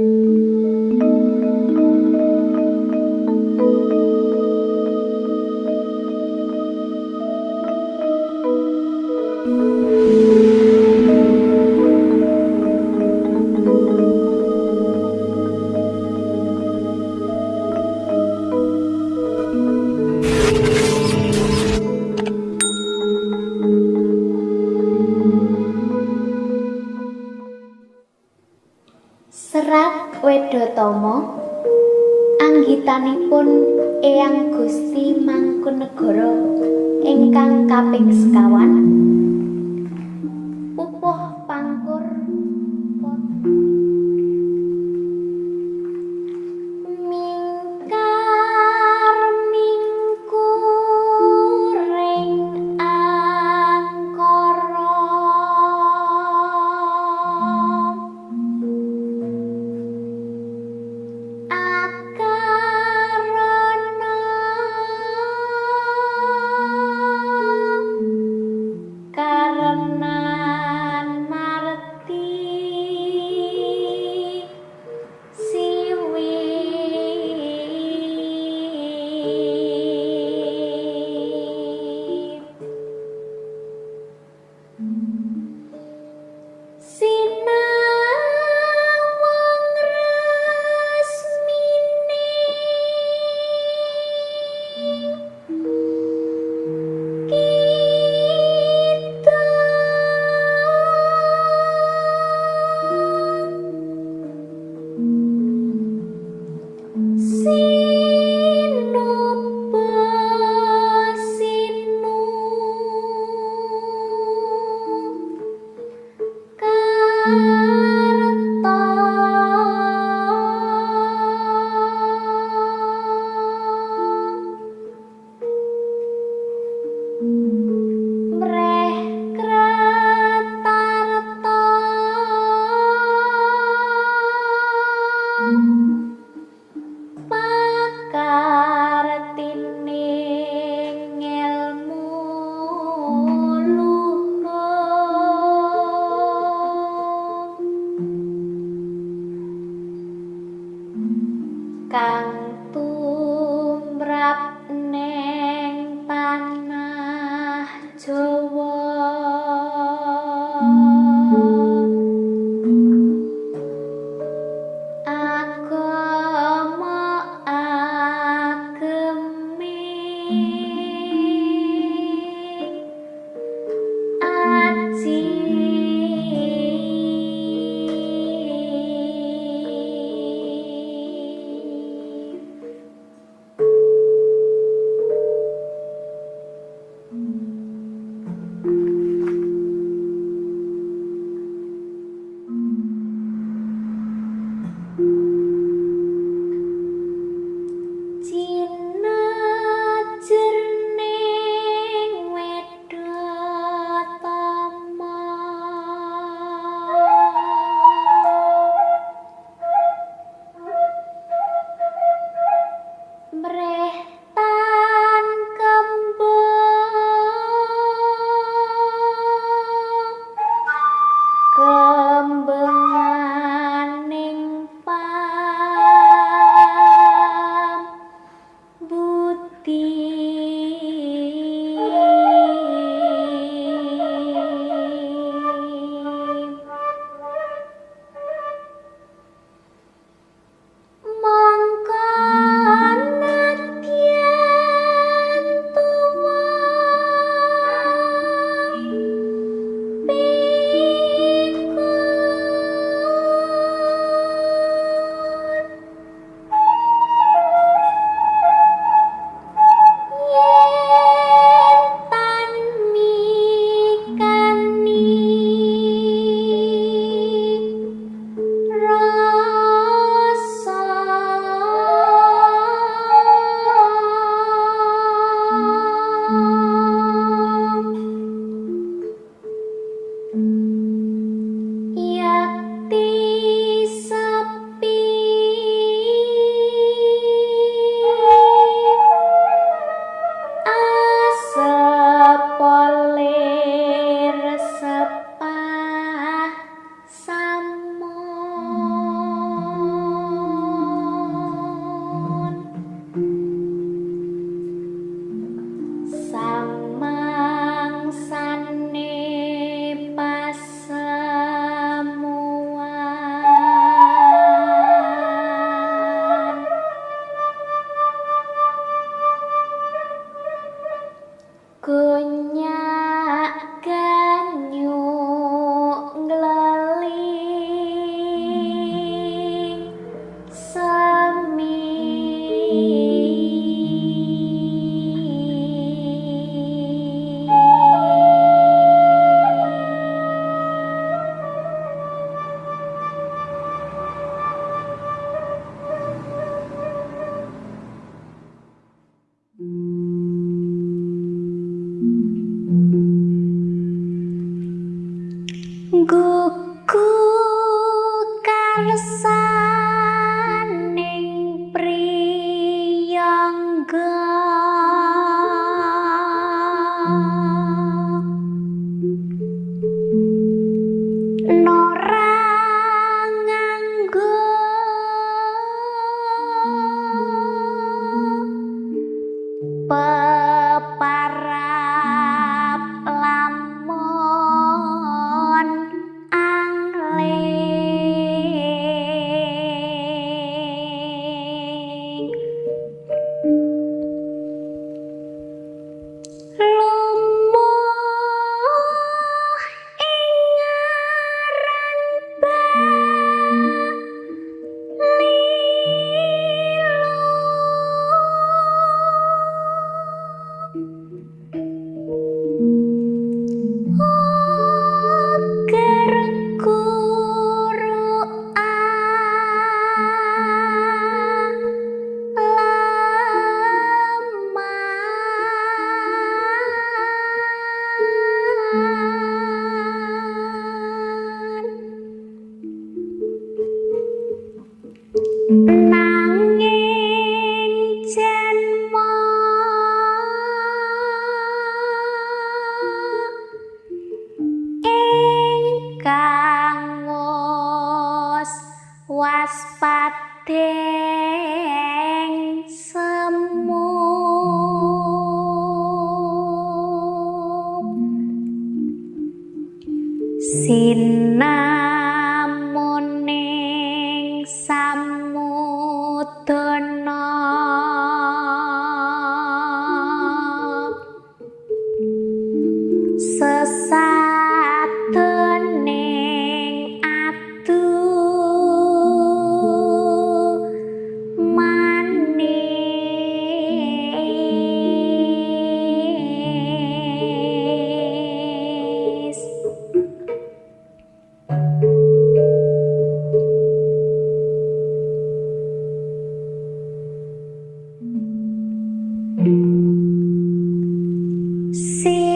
Serat Si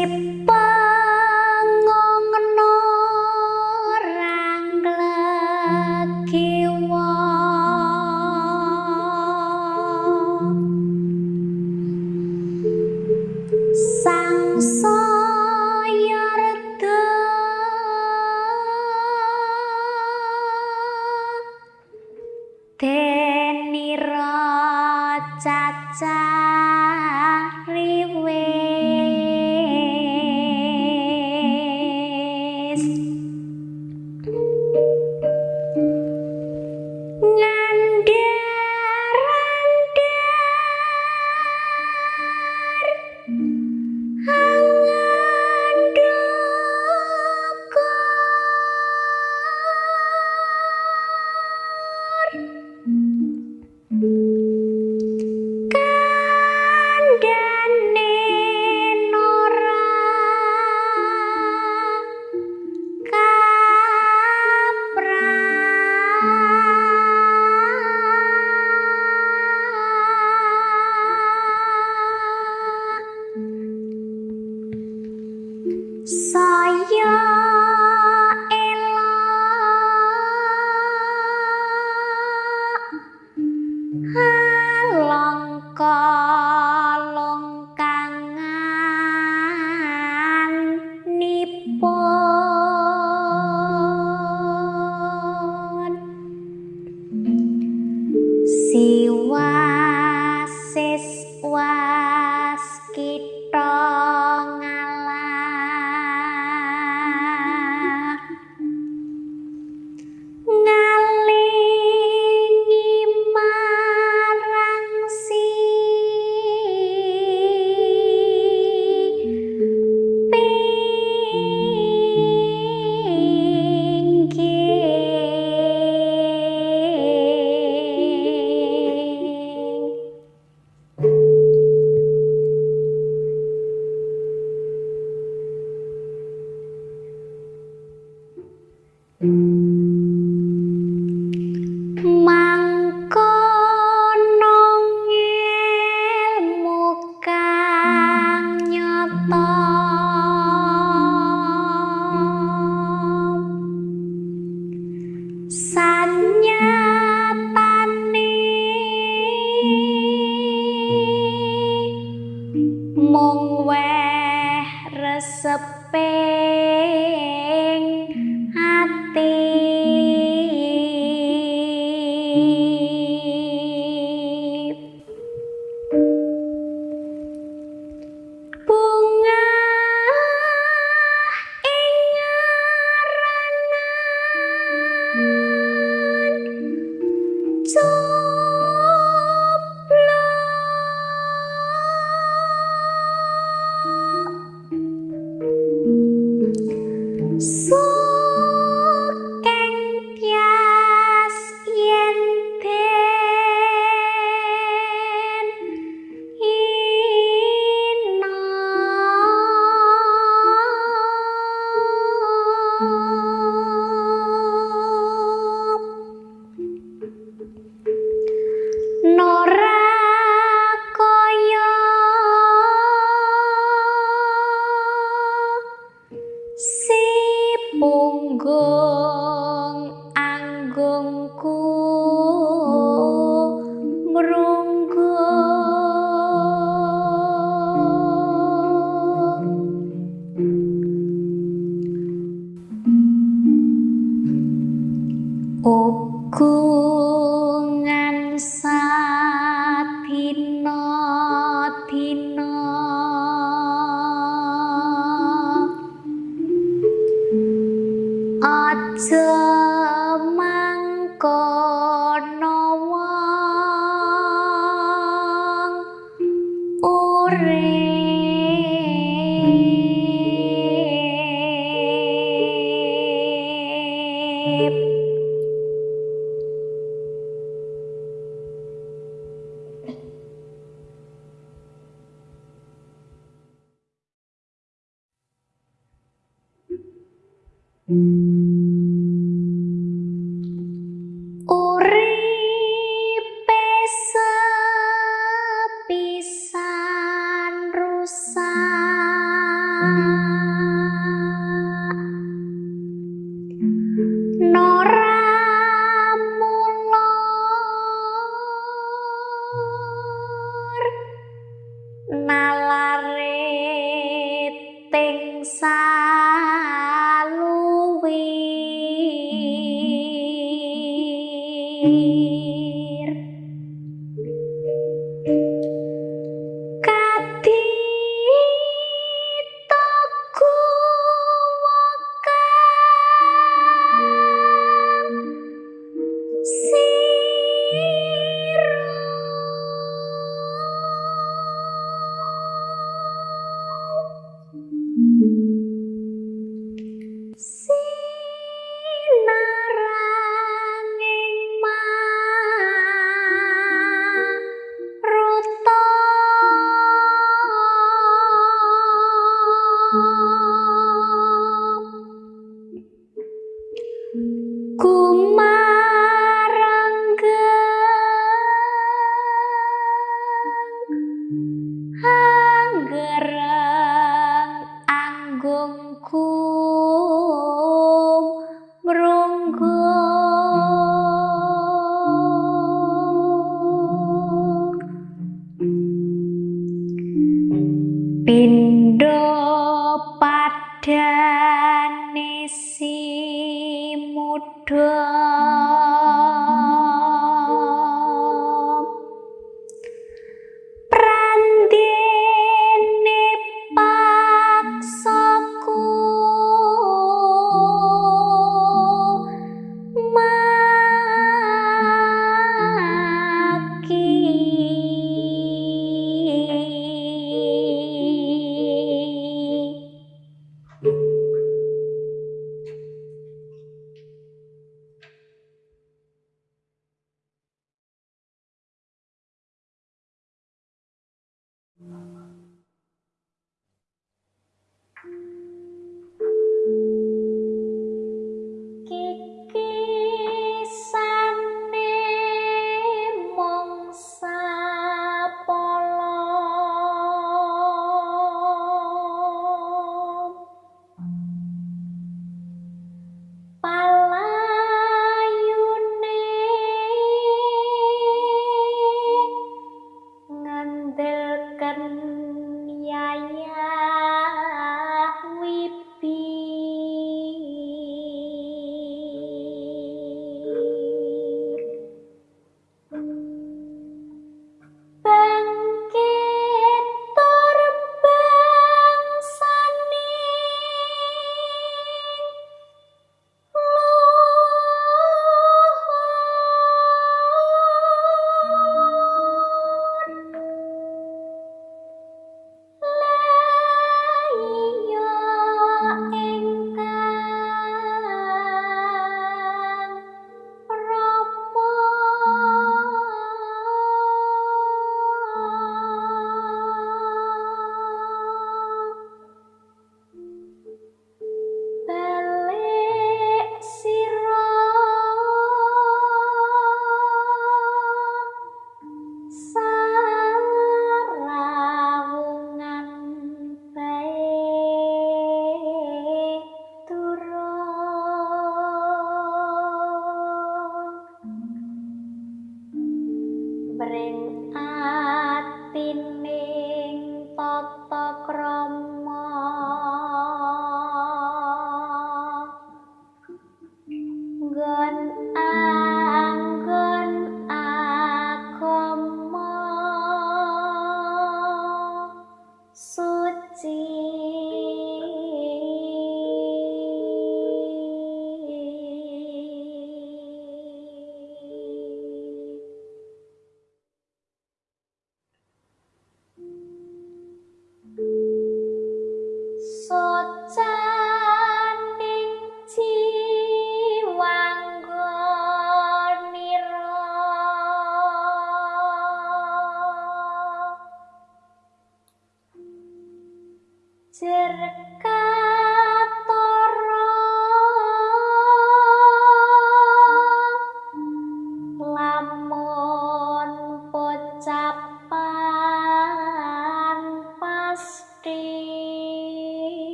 そう。kelar. 痛苦。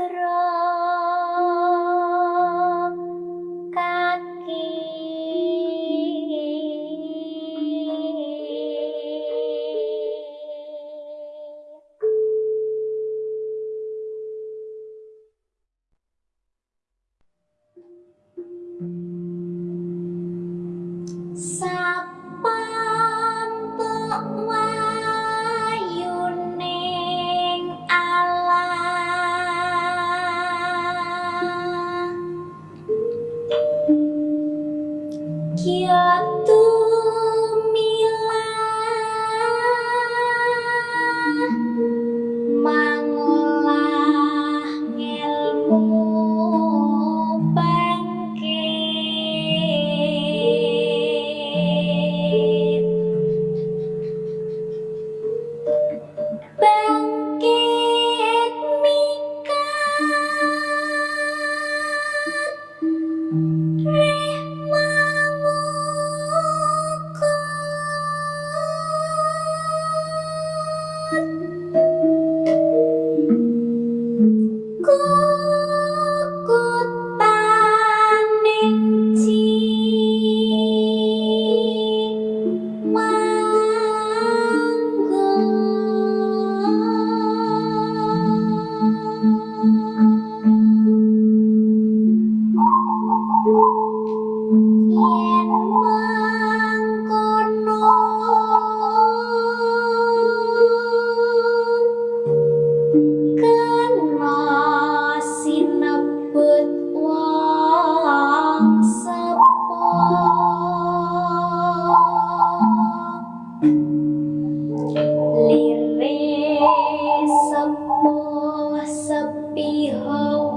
terang bangsa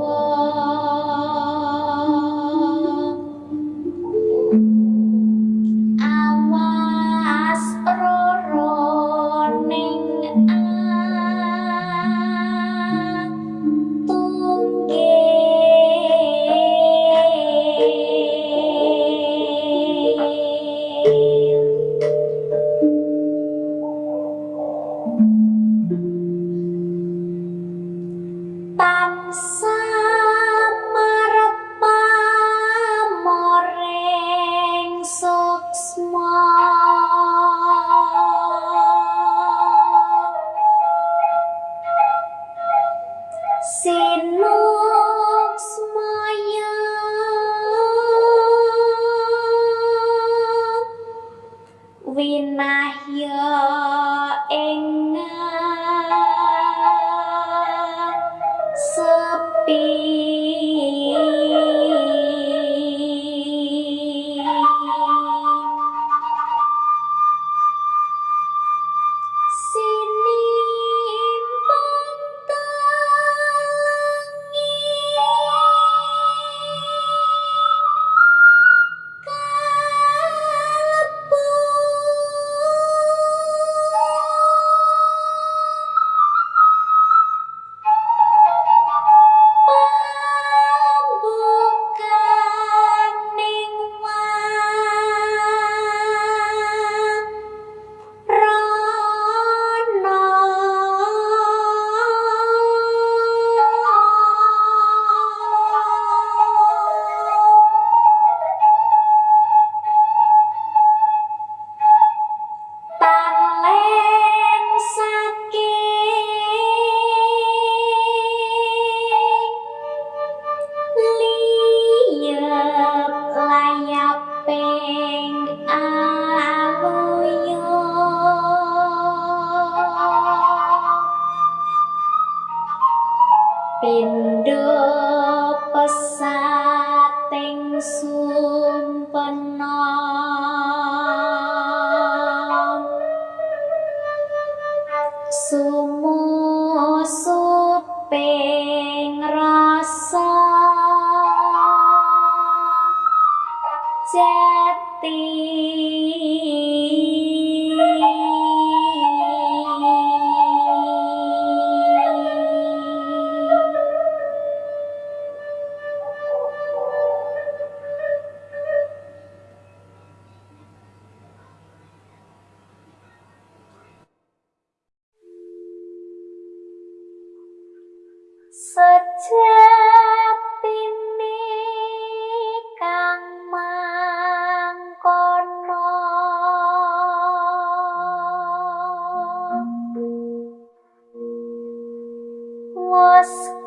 más.